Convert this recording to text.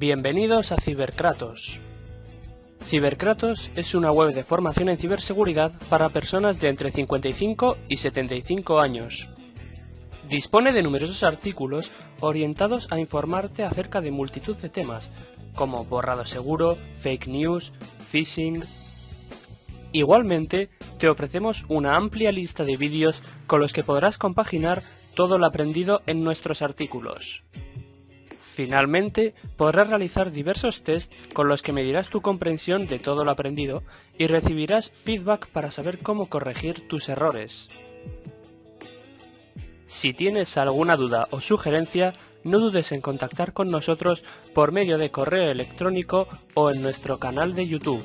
Bienvenidos a Ciberkratos. Ciberkratos es una web de formación en ciberseguridad para personas de entre 55 y 75 años. Dispone de numerosos artículos orientados a informarte acerca de multitud de temas, como borrado seguro, fake news, phishing. Igualmente, te ofrecemos una amplia lista de vídeos con los que podrás compaginar todo lo aprendido en nuestros artículos. Finalmente, podrás realizar diversos tests con los que medirás tu comprensión de todo lo aprendido y recibirás feedback para saber cómo corregir tus errores. Si tienes alguna duda o sugerencia, no dudes en contactar con nosotros por medio de correo electrónico o en nuestro canal de YouTube.